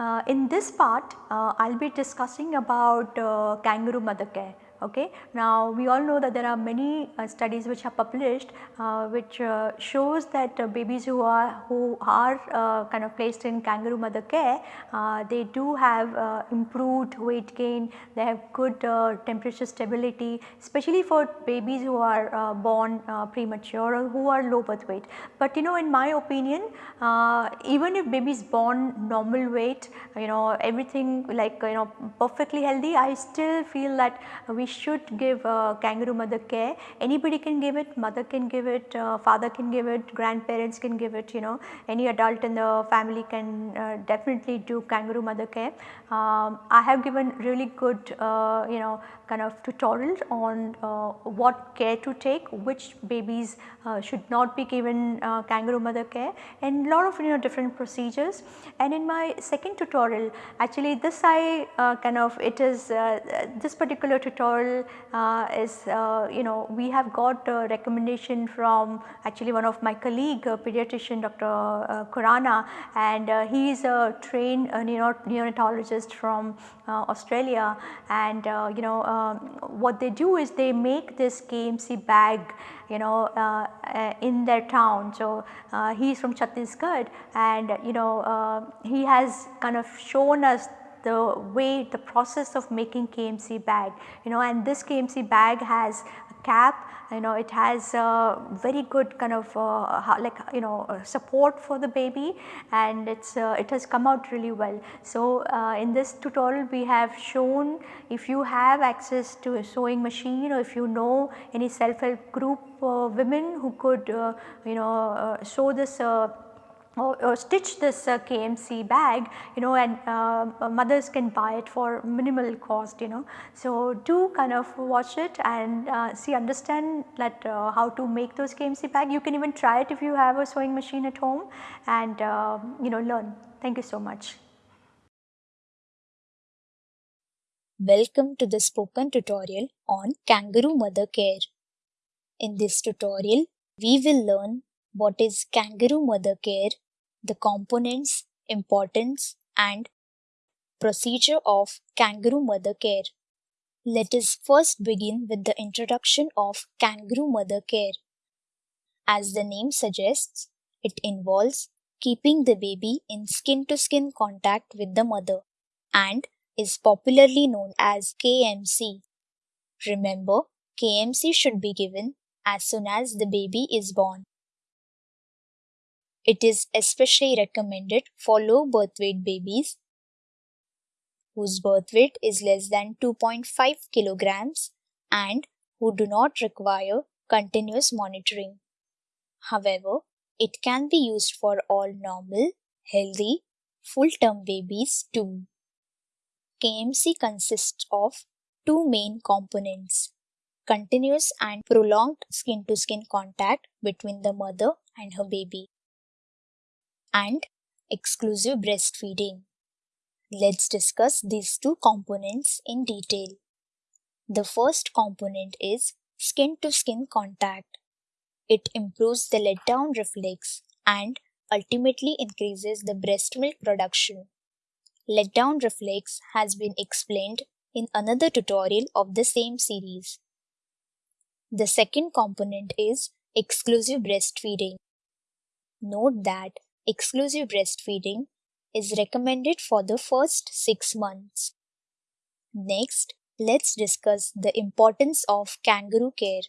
Uh, in this part, uh, I will be discussing about uh, kangaroo mother care. Okay. Now we all know that there are many uh, studies which are published uh, which uh, shows that uh, babies who are who are uh, kind of placed in kangaroo mother care uh, they do have improved weight gain, they have good temperature stability especially for babies who are born premature or who are low birth weight. But you know in my opinion even if baby is born normal weight you know everything like you know perfectly healthy I still feel that we should give kangaroo mother care. Anybody can give it, mother can give it, uh, father can give it, grandparents can give it, you know, any adult in the family can uh, definitely do kangaroo mother care. Um, I have given really good, uh, you know, kind of tutorials on uh, what care to take, which babies uh, should not be given kangaroo mother care and lot of you know different procedures. And in my second tutorial, actually this I kind of it is this particular tutorial uh, is uh, you know we have got a recommendation from actually one of my colleague uh, pediatrician Dr. Uh, Khurana and uh, he is a trained neonatologist from uh, Uh, Australia and uh, you know um, what they do is they make this KMC bag you know uh, in their town. So, he is from Chhattisgarh and you know he has kind of shown us the way the process of making KMC bag you know and this KMC bag has cap you know it has a very good kind of uh, like you know uh, support for the baby and it's uh, it has come out really well. So, uh, in this tutorial we have shown if you have access to a sewing machine or if you know any self help group uh, women who could you know sew this or, stitch this uh, KMC bag you know and uh, mothers can buy it for minimal cost you know. So, do kind of watch it and uh, see understand that uh, how to make those KMC bag you can even try it if you have a sewing machine at home and uh, you know learn. Thank you so much. Welcome to the spoken tutorial on kangaroo mother care. In this tutorial, we will learn what is kangaroo mother care, the components, importance and procedure of kangaroo mother care. Let us first begin with the introduction of kangaroo mother care. As the name suggests, it involves keeping the baby in skin to skin contact with the mother and is popularly known as KMC. Remember, KMC should be given as soon as the baby is born. It is especially recommended for low birth weight babies whose birth weight is less than 2.5 kilograms and who do not require continuous monitoring. However, it can be used for all normal, healthy, full term babies too. KMC consists of two main components continuous and prolonged skin to skin contact between the mother and her baby and exclusive breastfeeding. Let's discuss these two components in detail. The first component is skin to skin contact. It improves the letdown reflex and ultimately increases the breast milk production. Letdown reflex has been explained in another tutorial of the same series. The second component is exclusive breastfeeding. Note that exclusive breastfeeding is recommended for the first 6 months. Next, let's discuss the importance of kangaroo care.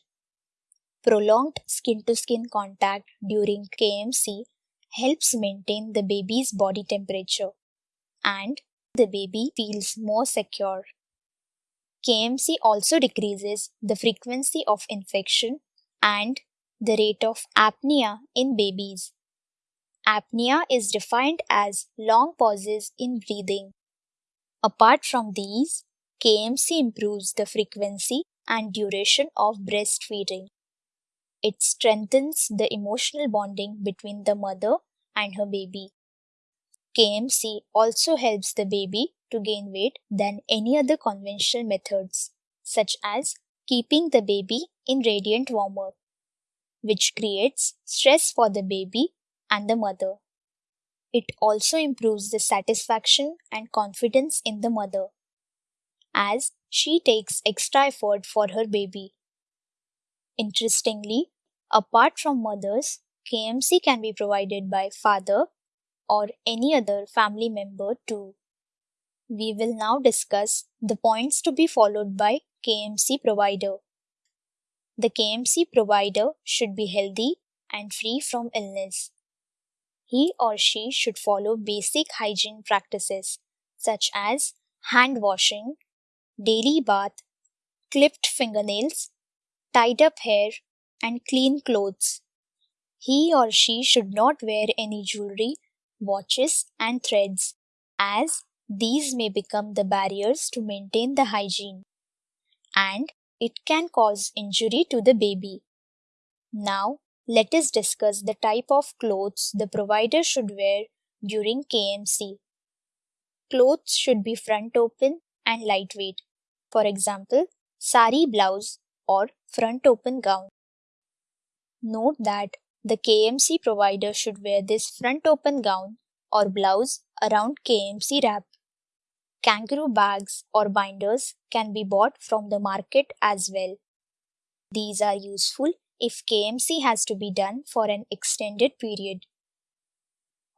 Prolonged skin to skin contact during KMC helps maintain the baby's body temperature and the baby feels more secure. KMC also decreases the frequency of infection and the rate of apnea in babies. Apnea is defined as long pauses in breathing. Apart from these, KMC improves the frequency and duration of breastfeeding. It strengthens the emotional bonding between the mother and her baby. KMC also helps the baby to gain weight than any other conventional methods, such as keeping the baby in radiant warmer, which creates stress for the baby and the mother. It also improves the satisfaction and confidence in the mother, as she takes extra effort for her baby. Interestingly, apart from mothers, KMC can be provided by father or any other family member too. We will now discuss the points to be followed by KMC provider. The KMC provider should be healthy and free from illness. He or she should follow basic hygiene practices such as hand washing, daily bath, clipped fingernails, tied up hair, and clean clothes. He or she should not wear any jewelry, watches, and threads, as these may become the barriers to maintain the hygiene, and it can cause injury to the baby. Now, let us discuss the type of clothes the provider should wear during KMC. Clothes should be front open and lightweight. For example, sari blouse or front open gown. Note that the KMC provider should wear this front open gown or blouse around KMC wrap. Kangaroo bags or binders can be bought from the market as well. These are useful if KMC has to be done for an extended period.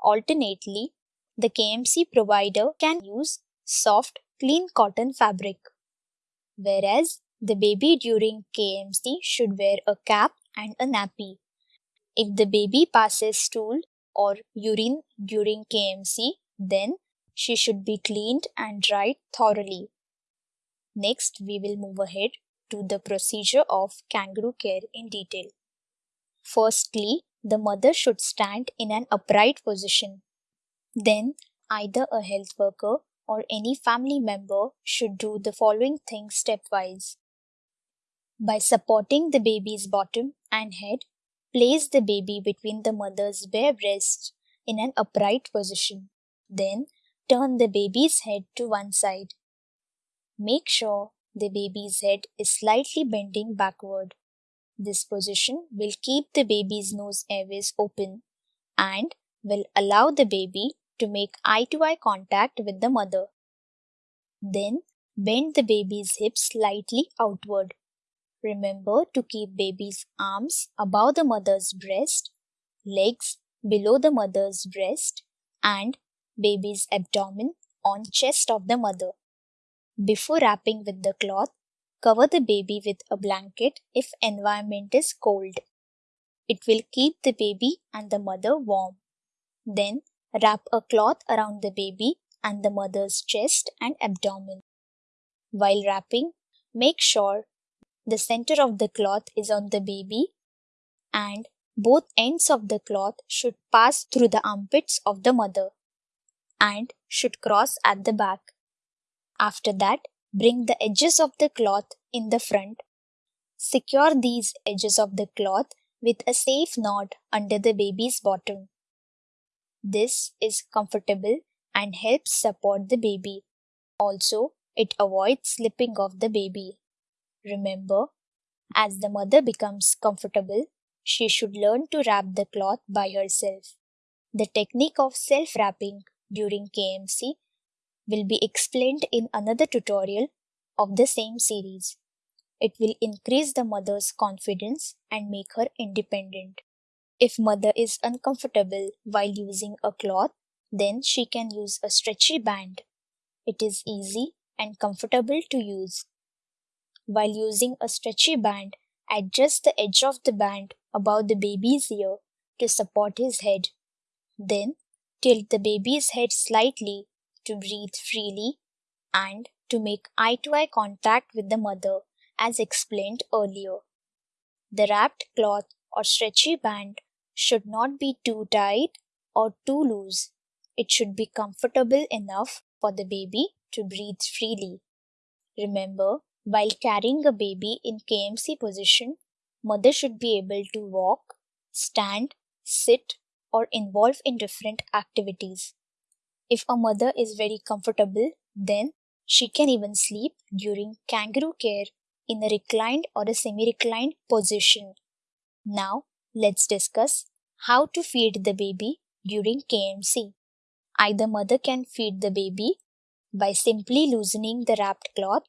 Alternately, the KMC provider can use soft, clean cotton fabric, whereas the baby during KMC should wear a cap and a nappy. If the baby passes stool or urine during KMC, then she should be cleaned and dried thoroughly. Next, we will move ahead to the procedure of kangaroo care in detail. Firstly, the mother should stand in an upright position. Then, either a health worker or any family member should do the following things stepwise. By supporting the baby's bottom and head, place the baby between the mother's bare breasts in an upright position. Then, turn the baby's head to one side. Make sure the baby's head is slightly bending backward. This position will keep the baby's nose airways open and will allow the baby to make eye to eye contact with the mother. Then bend the baby's hips slightly outward. Remember to keep baby's arms above the mother's breast, legs below the mother's breast, and baby's abdomen on chest of the mother. Before wrapping with the cloth, cover the baby with a blanket if environment is cold. It will keep the baby and the mother warm. Then wrap a cloth around the baby and the mother's chest and abdomen. While wrapping, make sure the center of the cloth is on the baby and both ends of the cloth should pass through the armpits of the mother and should cross at the back. After that, bring the edges of the cloth in the front. Secure these edges of the cloth with a safe knot under the baby's bottom. This is comfortable and helps support the baby. Also, it avoids slipping of the baby. Remember, as the mother becomes comfortable, she should learn to wrap the cloth by herself. The technique of self wrapping during KMC will be explained in another tutorial of the same series. It will increase the mother's confidence and make her independent. If mother is uncomfortable while using a cloth, then she can use a stretchy band. It is easy and comfortable to use. While using a stretchy band, adjust the edge of the band above the baby's ear to support his head. Then tilt the baby's head slightly to breathe freely and to make eye to eye contact with the mother, as explained earlier. The wrapped cloth or stretchy band should not be too tight or too loose. It should be comfortable enough for the baby to breathe freely. Remember, while carrying a baby in KMC position, mother should be able to walk, stand, sit, or involve in different activities. If a mother is very comfortable, then she can even sleep during kangaroo care in a reclined or a semi reclined position. Now, let's discuss how to feed the baby during KMC. Either mother can feed the baby by simply loosening the wrapped cloth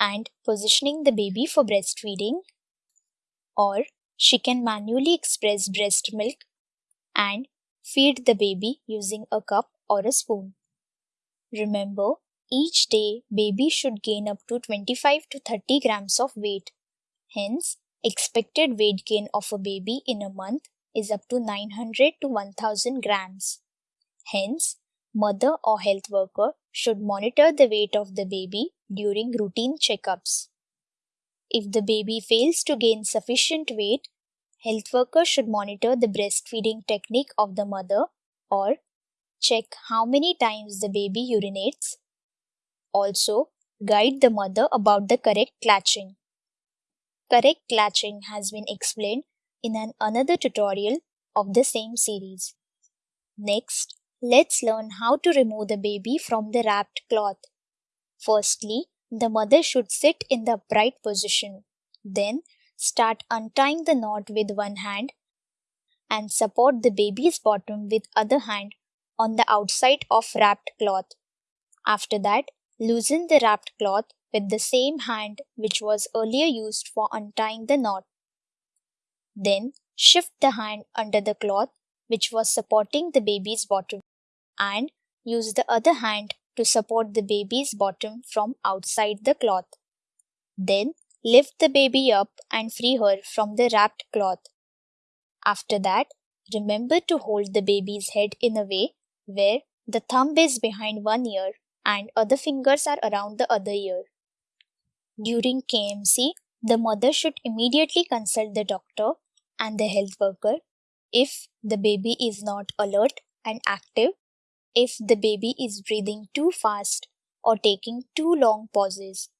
and positioning the baby for breastfeeding, or she can manually express breast milk and feed the baby using a cup or a spoon. Remember, each day baby should gain up to 25 to 30 grams of weight. Hence, expected weight gain of a baby in a month is up to 900 to 1000 grams. Hence, mother or health worker should monitor the weight of the baby during routine checkups. If the baby fails to gain sufficient weight, health worker should monitor the breastfeeding technique of the mother or check how many times the baby urinates. Also, guide the mother about the correct latching. Correct latching has been explained in an another tutorial of the same series. Next, let's learn how to remove the baby from the wrapped cloth. Firstly, the mother should sit in the upright position. Then, start untying the knot with one hand and support the baby's bottom with other hand on the outside of wrapped cloth. After that, loosen the wrapped cloth with the same hand which was earlier used for untying the knot. Then shift the hand under the cloth which was supporting the baby's bottom and use the other hand to support the baby's bottom from outside the cloth. Then lift the baby up and free her from the wrapped cloth. After that, remember to hold the baby's head in a way where the thumb is behind one ear and other fingers are around the other ear. During KMC, the mother should immediately consult the doctor and the health worker if the baby is not alert and active, if the baby is breathing too fast or taking too long pauses,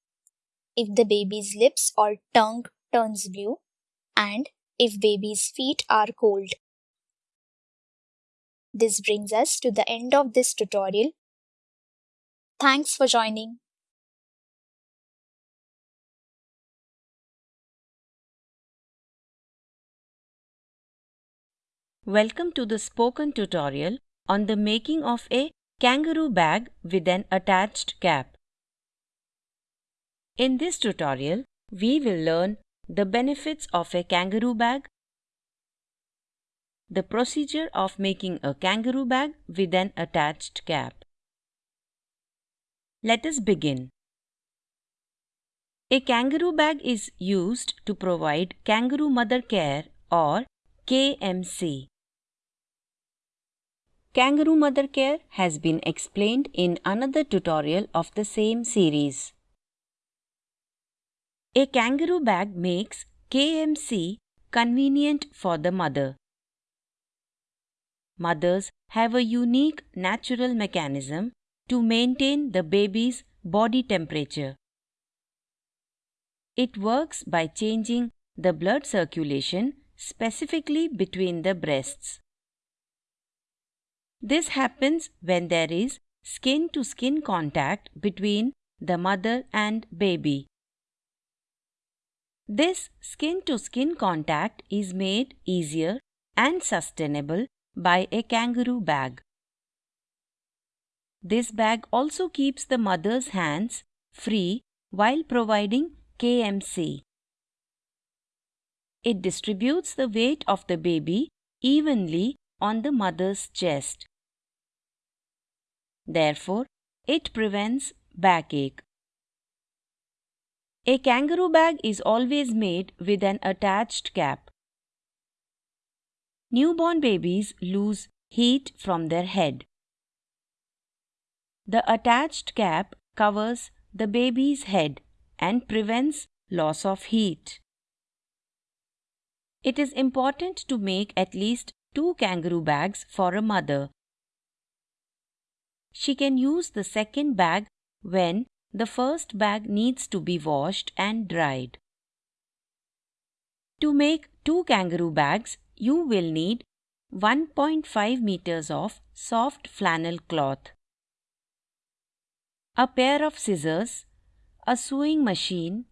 if the baby's lips or tongue turns blue, and if baby's feet are cold. This brings us to the end of this tutorial. Thanks for joining. Welcome to the spoken tutorial on the making of a kangaroo bag with an attached cap. In this tutorial, we will learn the benefits of a kangaroo bag, the procedure of making a kangaroo bag with an attached cap. Let us begin. A kangaroo bag is used to provide kangaroo mother care or KMC. Kangaroo mother care has been explained in another tutorial of the same series. A kangaroo bag makes KMC convenient for the mother. Mothers have a unique natural mechanism to maintain the baby's body temperature. It works by changing the blood circulation specifically between the breasts. This happens when there is skin to skin contact between the mother and baby. This skin to skin contact is made easier and sustainable by a kangaroo bag. This bag also keeps the mother's hands free while providing KMC. It distributes the weight of the baby evenly on the mother's chest. Therefore, it prevents backache. A kangaroo bag is always made with an attached cap. Newborn babies lose heat from their head. The attached cap covers the baby's head and prevents loss of heat. It is important to make at least two kangaroo bags for a mother. She can use the second bag when the first bag needs to be washed and dried. To make two kangaroo bags, you will need 1.5 meters of soft flannel cloth. a pair of scissors, a sewing machine,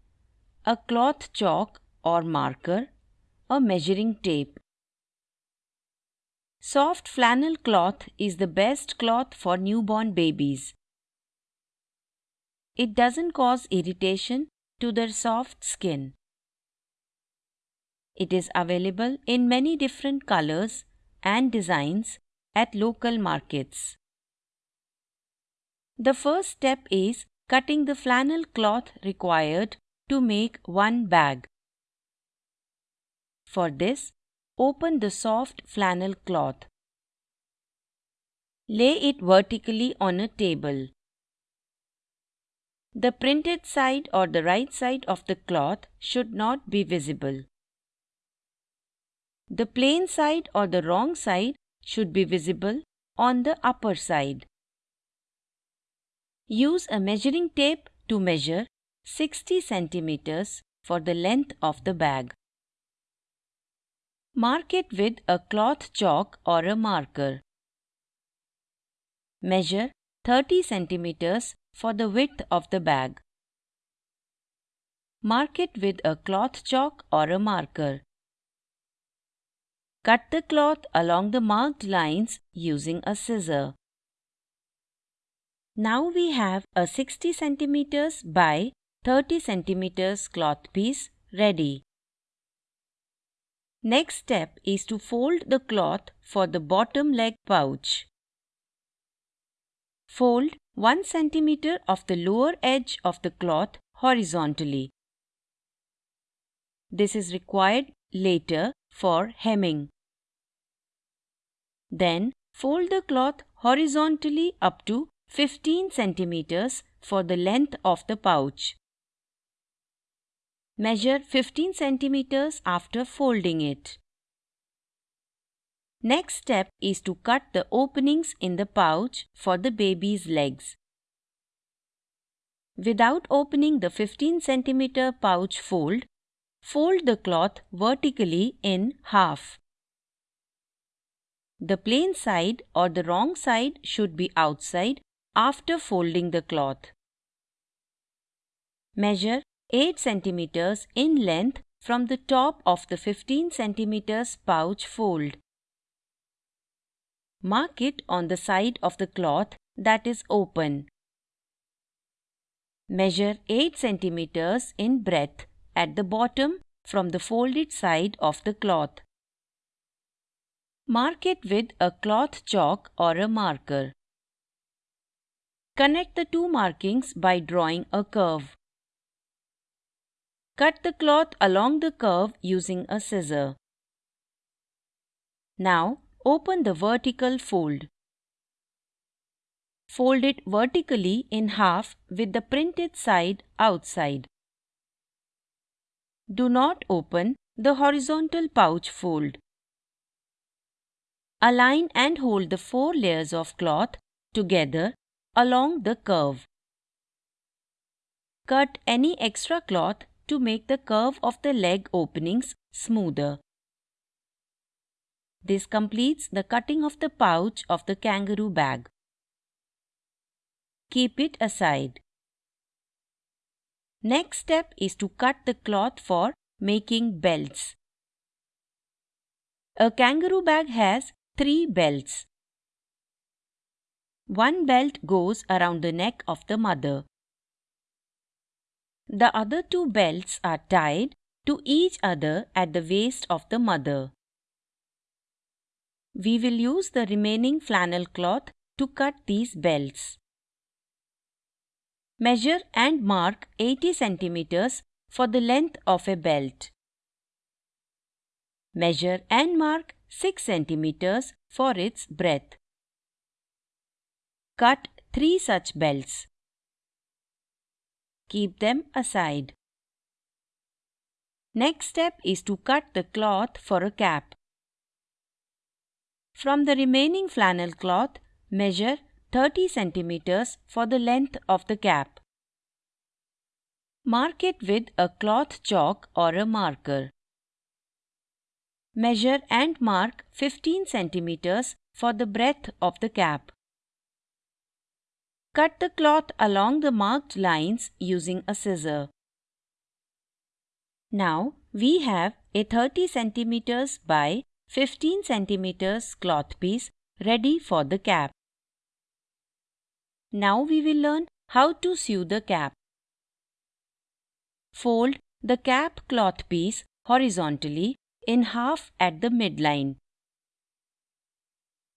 a cloth chalk or marker, a measuring tape. Soft flannel cloth is the best cloth for newborn babies. It doesn't cause irritation to their soft skin. It is available in many different colors and designs at local markets. The first step is cutting the flannel cloth required to make one bag. For this, open the soft flannel cloth. Lay it vertically on a table. The printed side or the right side of the cloth should not be visible. The plain side or the wrong side should be visible on the upper side. Use a measuring tape to measure 60 centimeters for the length of the bag. Mark it with a cloth chalk or a marker. Measure 30 centimeters for the width of the bag. Mark it with a cloth chalk or a marker. Cut the cloth along the marked lines using a scissor. Now we have a 60 centimeters by 30 centimeters cloth piece ready. Next step is to fold the cloth for the bottom leg pouch. Fold 1 cm of the lower edge of the cloth horizontally. This is required later for hemming. Then fold the cloth horizontally up to 15 centimeters for the length of the pouch. Measure 15 centimeters after folding it. Next step is to cut the openings in the pouch for the baby's legs. Without opening the 15 centimeter pouch fold, fold the cloth vertically in half. The plain side or the wrong side should be outside after folding the cloth. Measure 8 cm in length from the top of the 15 cm pouch fold. Mark it on the side of the cloth that is open. Measure 8 cm in breadth at the bottom from the folded side of the cloth. Mark it with a cloth chalk or a marker. Connect the two markings by drawing a curve. Cut the cloth along the curve using a scissor. Now open the vertical fold. Fold it vertically in half with the printed side outside. Do not open the horizontal pouch fold. Align and hold the four layers of cloth together along the curve. Cut any extra cloth to make the curve of the leg openings smoother. This completes the cutting of the pouch of the kangaroo bag. Keep it aside. Next step is to cut the cloth for making belts. A kangaroo bag has three belts. One belt goes around the neck of the mother. The other two belts are tied to each other at the waist of the mother. We will use the remaining flannel cloth to cut these belts. Measure and mark 80 centimeters for the length of a belt. Measure and mark 6 centimeters for its breadth. Cut 3 such belts. Keep them aside. Next step is to cut the cloth for a cap. From the remaining flannel cloth, measure 30 centimeters for the length of the cap. Mark it with a cloth chalk or a marker. Measure and mark 15 centimeters for the breadth of the cap. cut the cloth along the marked lines using a scissor. Now we have a 30 centimeters by 15 centimeters cloth piece ready for the cap. Now we will learn how to sew the cap. Fold the cap cloth piece horizontally in half at the midline.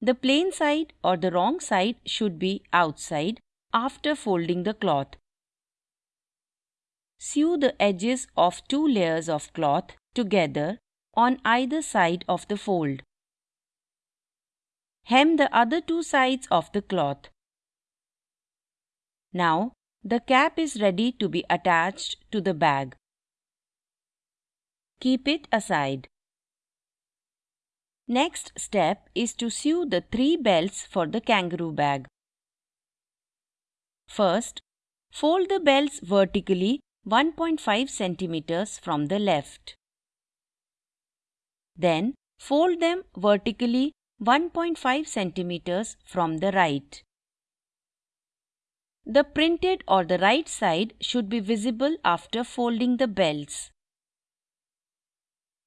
The plain side or the wrong side should be outside after folding the cloth. Sew the edges of two layers of cloth together on either side of the fold. Hem the other two sides of the cloth. Now, the cap is ready to be attached to the bag. Keep it aside. Next step is to sew the three belts for the kangaroo bag. First, fold the belts vertically 1.5 centimeters from the left. Then, fold them vertically 1.5 centimeters from the right. The printed or the right side should be visible after folding the belts.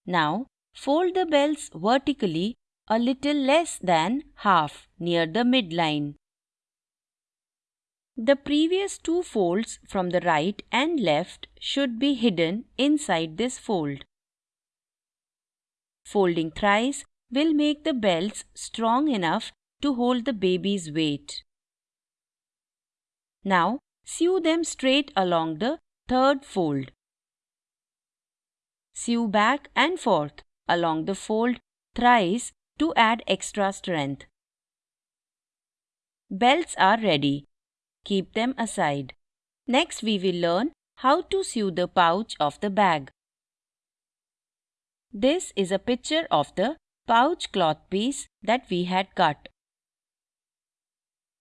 Now, Fold the belts vertically a little less than half near the midline. The previous two folds from the right and left should be hidden inside this fold. Folding thrice will make the belts strong enough to hold the baby's weight. Now, sew them straight along the third fold. Sew back and forth along the fold thrice to add extra strength. Belts are ready. Keep them aside. Next we will learn how to sew the pouch of the bag. This is a picture of the pouch cloth piece that we had cut.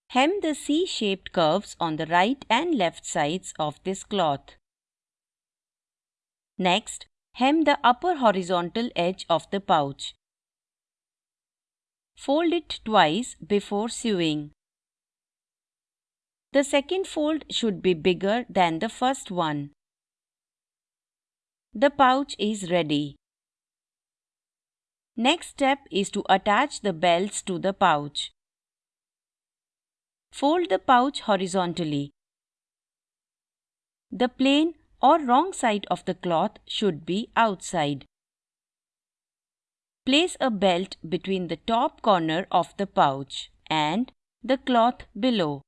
Hem the C-shaped curves on the right and left sides of this cloth. Next, Hem the upper horizontal edge of the pouch. Fold it twice before sewing. The second fold should be bigger than the first one. The pouch is ready. Next step is to attach the belts to the pouch. Fold the pouch horizontally. The plain or wrong side of the cloth should be outside. Place a belt between the top corner of the pouch and the cloth below.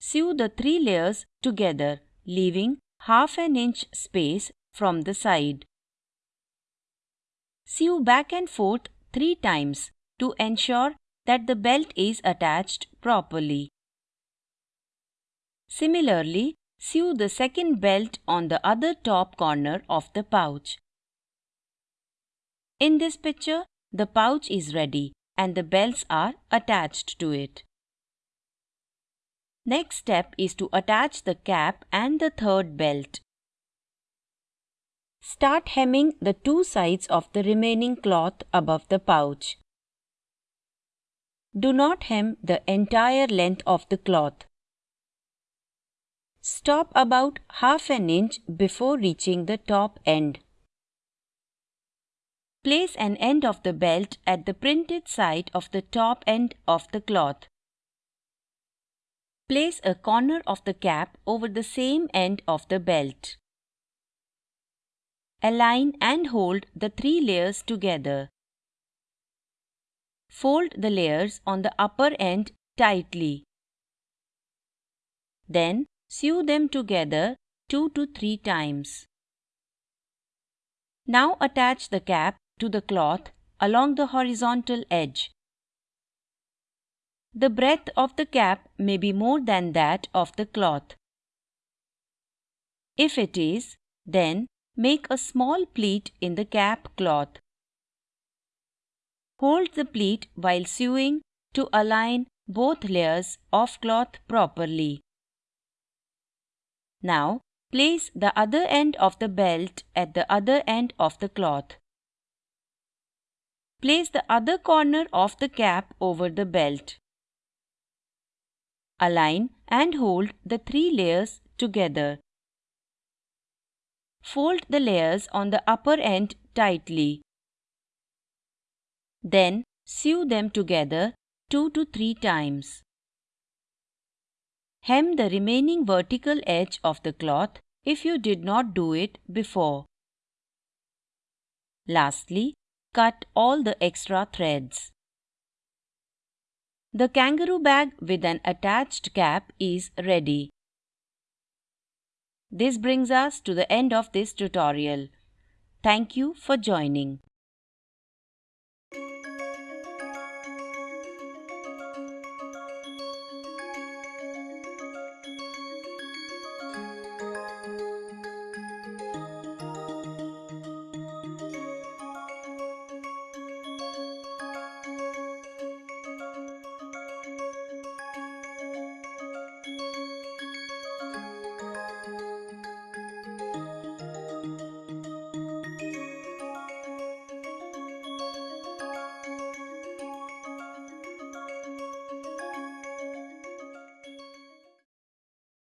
Sew the three layers together, leaving half an inch space from the side. Sew back and forth three times to ensure that the belt is attached properly. Similarly, Sew the second belt on the other top corner of the pouch. In this picture, the pouch is ready and the belts are attached to it. Next step is to attach the cap and the third belt. Start hemming the two sides of the remaining cloth above the pouch. Do not hem the entire length of the cloth. Stop about half an inch before reaching the top end. Place an end of the belt at the printed side of the top end of the cloth. Place a corner of the cap over the same end of the belt. Align and hold the three layers together. Fold the layers on the upper end tightly. Then Sew them together 2 to 3 times. Now attach the cap to the cloth along the horizontal edge. The breadth of the cap may be more than that of the cloth. If it is, then make a small pleat in the cap cloth. Hold the pleat while sewing to align both layers of cloth properly. Now, place the other end of the belt at the other end of the cloth. Place the other corner of the cap over the belt. Align and hold the three layers together. Fold the layers on the upper end tightly. Then sew them together 2 to 3 times. Hem the remaining vertical edge of the cloth if you did not do it before. Lastly, cut all the extra threads. The kangaroo bag with an attached cap is ready. This brings us to the end of this tutorial. Thank you for joining.